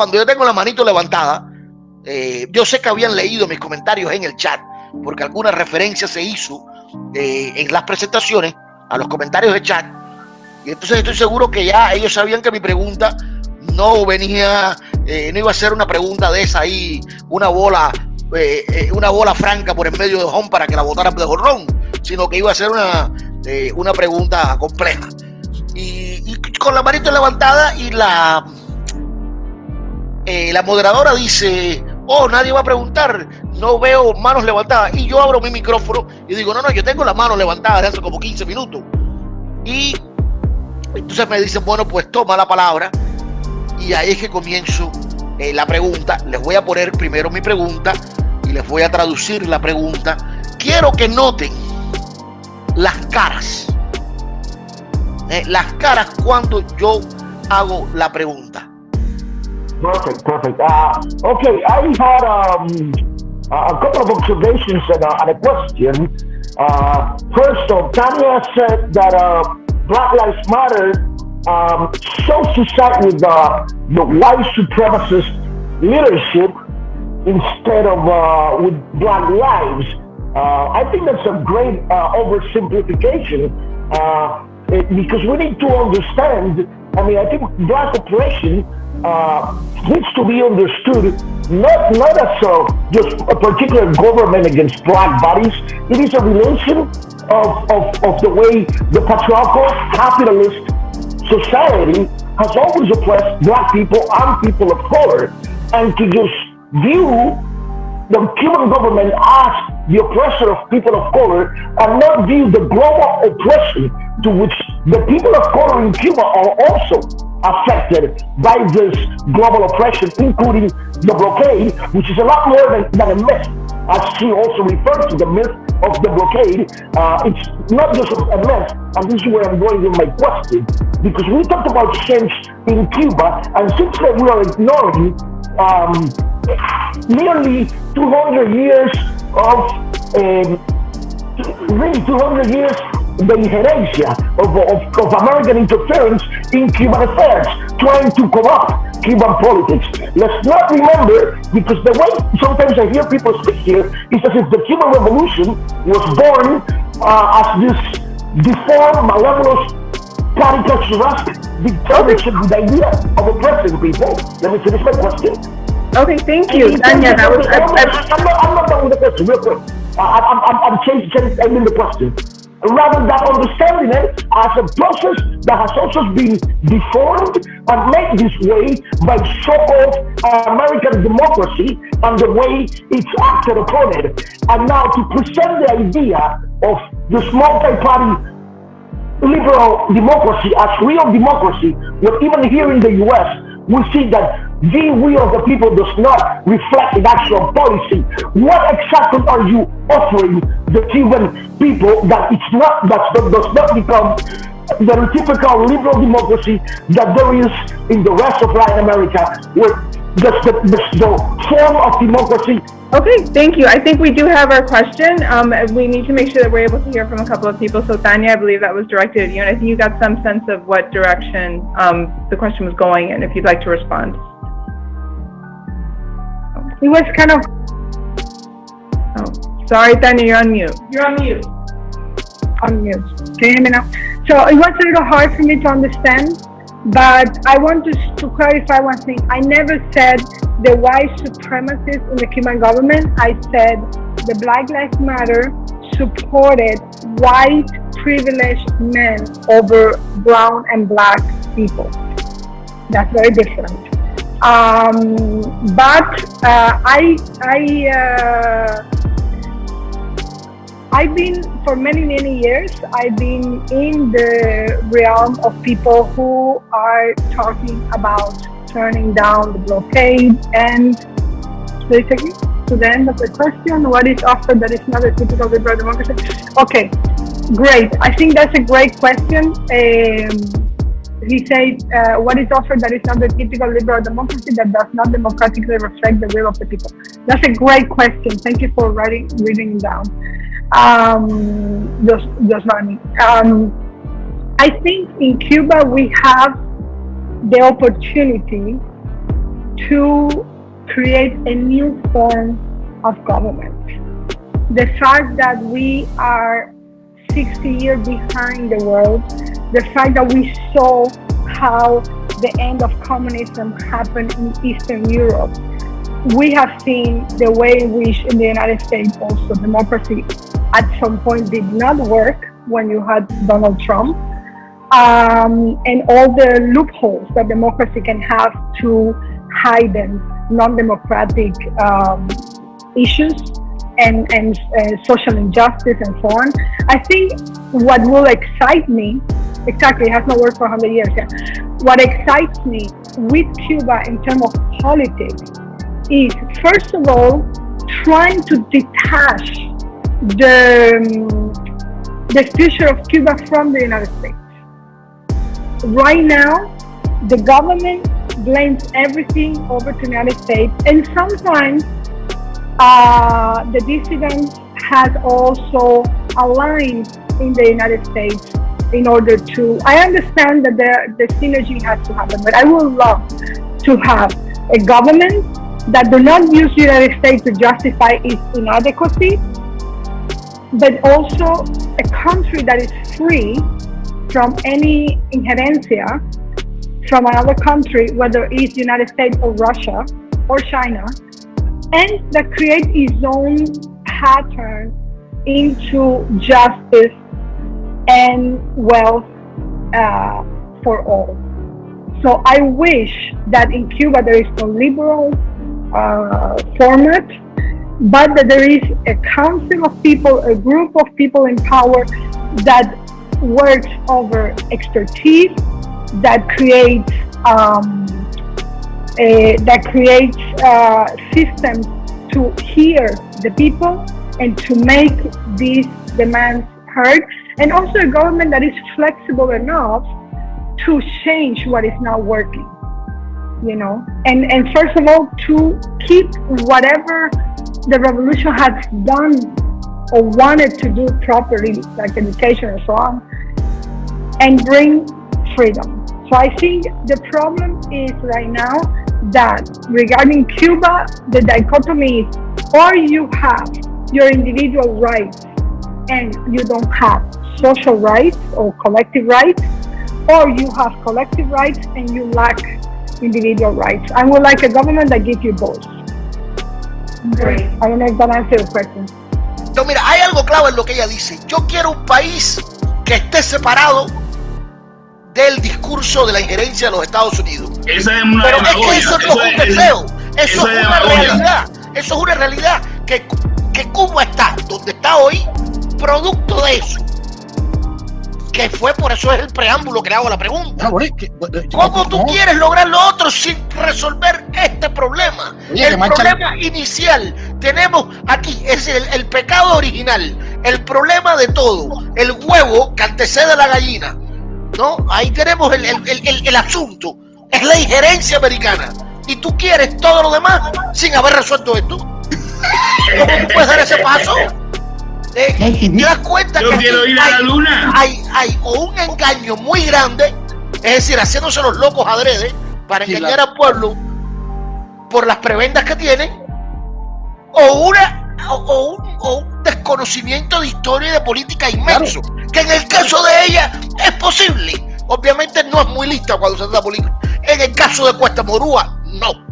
cuando yo tengo la manito levantada, eh, yo sé que habían leído mis comentarios en el chat, porque alguna referencia se hizo eh, en las presentaciones a los comentarios de chat. Y entonces estoy seguro que ya ellos sabían que mi pregunta no venía, no iba a ser una pregunta de esa ahí, una bola, una bola franca por en medio de home para que la votaran de jorrón, sino que iba a ser una, una pregunta compleja. Y, con la manito levantada y la, eh, la moderadora dice, oh, nadie va a preguntar, no veo manos levantadas. Y yo abro mi micrófono y digo, no, no, yo tengo la mano levantada desde hace como 15 minutos. Y entonces me dicen, bueno, pues toma la palabra. Y ahí es que comienzo eh, la pregunta. Les voy a poner primero mi pregunta y les voy a traducir la pregunta. Quiero que noten las caras eh, las caras cuando yo hago la pregunta. Perfect, perfect. Uh, okay, I had um, a couple of observations and, uh, and a question. Uh, first off, Tanya said that uh, Black Lives Matter um, to side with uh, the white supremacist leadership instead of uh, with Black lives. Uh, I think that's a great uh, oversimplification. Uh, uh, because we need to understand, I mean, I think black oppression uh, needs to be understood not, not as a, just a particular government against black bodies. It is a relation of, of, of the way the patriarchal capitalist society has always oppressed black people and people of color. And to just view the Cuban government as the oppressor of people of color and not view the global oppression to which the people of color in Cuba are also affected by this global oppression, including the blockade, which is a lot more than, than a myth. As she also referred to the myth of the blockade, uh, it's not just a myth, and this is where I'm going with my question, because we talked about change in Cuba, and since that we are ignoring um, nearly 200 years of um, really 200 years the inherencia of, of, of, American interference in Cuban affairs, trying to corrupt Cuban politics. Let's not remember, because the way sometimes I hear people speak here is as if the Cuban Revolution was born uh, as this deformed, malevolent, caricaturesque dictatorship with the idea of oppressing people. Let me finish my question. Okay, thank you, Tanya. That was, I'm, not, I'm, not, I'm not done with the question, real quick. Uh, I'm, I'm, I'm changing, changing the question rather than understanding it as a process that has also been deformed and made this way by so-called American democracy and the way it's acted upon it. And now to present the idea of this multi-party liberal democracy as real democracy, what even here in the US, we see that the will of the people does not reflect in actual policy. What exactly are you offering the Cuban people that it's not that does not become the typical liberal democracy that there is in the rest of Latin America, the, the, the, the form of democracy Okay, thank you. I think we do have our question. Um, we need to make sure that we're able to hear from a couple of people. So Tanya, I believe that was directed at you, and I think you got some sense of what direction um, the question was going in, if you'd like to respond. It was kind of... Oh, sorry, Tanya, you're on mute. You're on mute. On mute. Can you hear me now? So it was a little hard for me to understand but I want to, to clarify one thing. I never said the white supremacists in the Cuban government. I said the Black Lives Matter supported white privileged men over brown and black people. That's very different. Um, but uh, I, I uh, I've been, for many, many years, I've been in the realm of people who are talking about turning down the blockade and basically to the end of the question, what is offered that is not a typical liberal democracy? Okay, great. I think that's a great question. Um, he said, uh, what is offered that is not the typical liberal democracy that does not democratically reflect the will of the people? That's a great question. Thank you for writing, reading it down um, just, just Um, I think in Cuba we have the opportunity to create a new form of government. The fact that we are 60 years behind the world, the fact that we saw how the end of communism happened in Eastern Europe, we have seen the way in which in the United States also democracy at some point did not work when you had Donald Trump. Um, and all the loopholes that democracy can have to hide non-democratic um, issues and, and uh, social injustice and so on. I think what will excite me, exactly, it has not worked for 100 years. Yeah. What excites me with Cuba in terms of politics is, first of all, trying to detach the, um, the future of Cuba from the United States. Right now, the government blames everything over to the United States, and sometimes uh, the dissidents has also aligned in the United States in order to, I understand that the, the synergy has to happen, but I would love to have a government that do not use United States to justify its inadequacy, but also a country that is free from any inherencia from another country, whether it's United States or Russia or China, and that create its own pattern into justice and wealth uh, for all. So I wish that in Cuba there is no liberal uh, format, but that there is a council of people, a group of people in power that works over expertise, that creates um, uh, that creates uh, systems to hear the people and to make these demands heard, and also a government that is flexible enough to change what is not working. You know, and and first of all, to keep whatever the revolution has done or wanted to do properly, like education and so on, and bring freedom. So I think the problem is right now that regarding Cuba, the dichotomy is or you have your individual rights and you don't have social rights or collective rights, or you have collective rights and you lack individual rights. I would like a government that gives you both. Great. I don't know if that answers your question. No, mira, hay algo clave en lo que ella dice. Yo quiero un país que esté separado del discurso de la injerencia de los Estados Unidos. Esa es una Pero es que eso no es un es- deseo, eso es es una demagogia. realidad, eso es una realidad que, que Cuba está donde está hoy, producto de eso. Que fue por eso es el preámbulo que le hago la pregunta. Que- bueno, ¿Cómo tú no, quieres lograr lo otro sin resolver este problema? Oye, el problema inicial tenemos aquí, es el, el pecado original, el problema de todo, el huevo que antecede a la gallina. ¿No? Ahí tenemos el, el- el- el- el asunto. Es la injerencia americana. Y tú quieres todo lo demás sin haber resuelto esto. ¿Cómo tú puedes dar ese paso? Eh, ¿Te das cuenta Yo que quiero aquí ir a la hay- luna. hay, hay o un engaño muy grande, es decir, haciéndose los locos adrede para Sí, engañar la- al pueblo por las prebendas que tienen, o una o, o un, o un desconocimiento de historia y de política inmenso, que en el caso de ella es posible. Obviamente no es muy lista cuando se trata de política. En el caso de Cuesta Morúa, no.